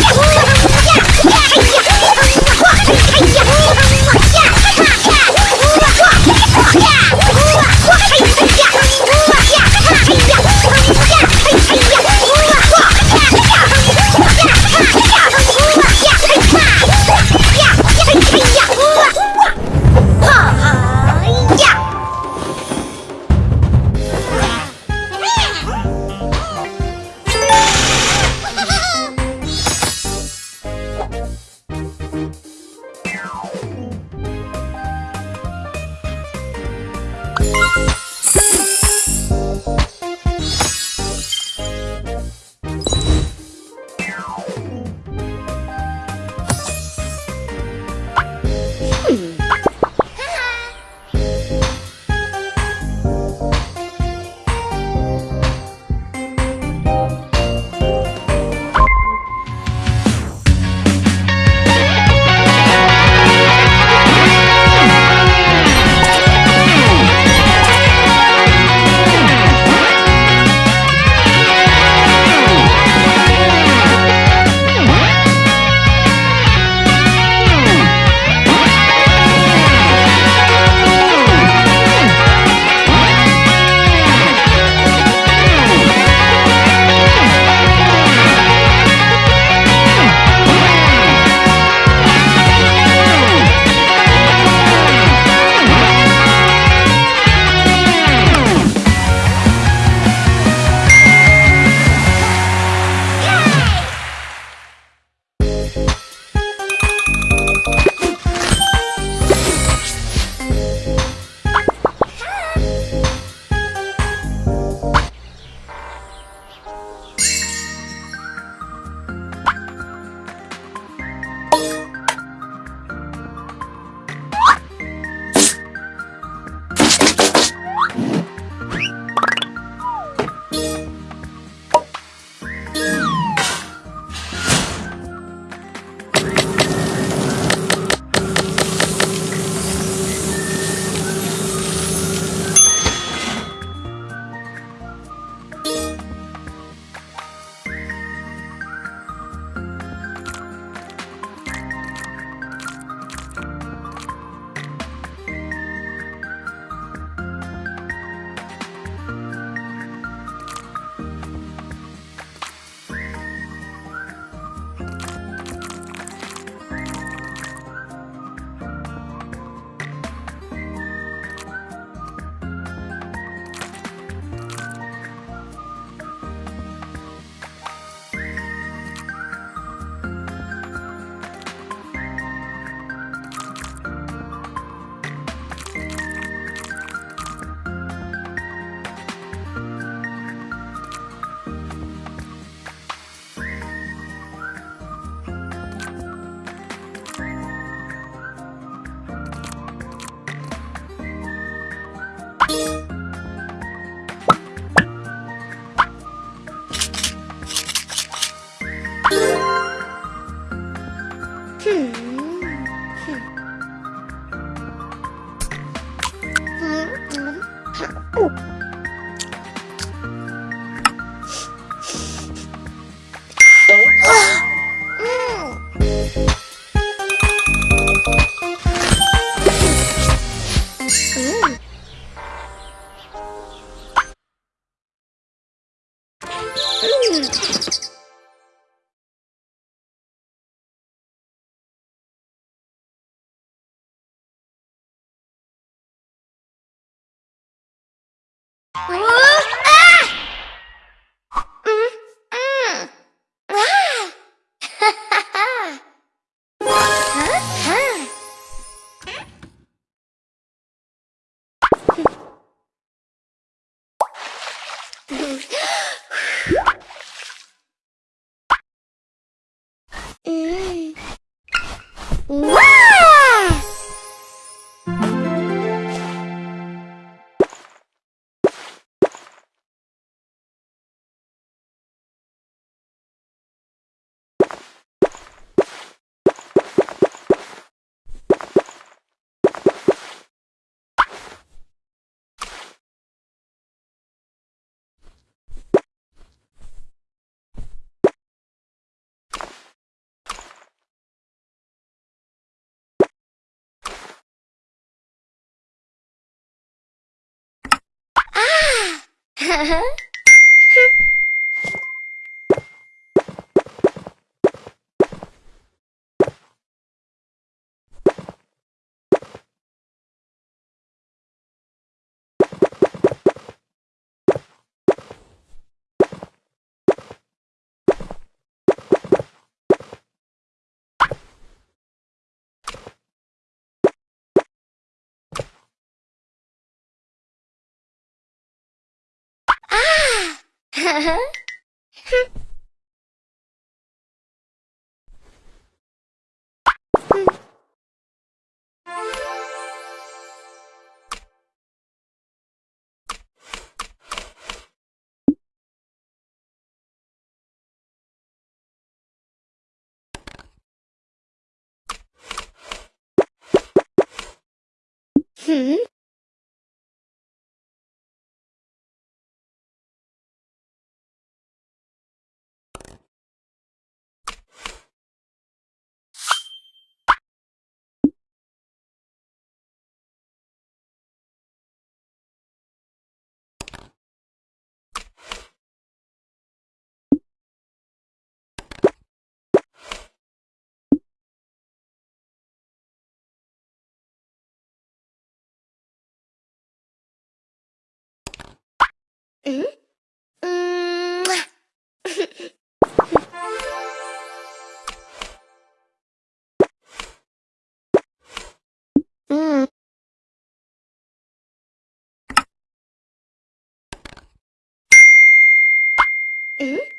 Oh! 嗯。Ajá. Hmm? うんう。え？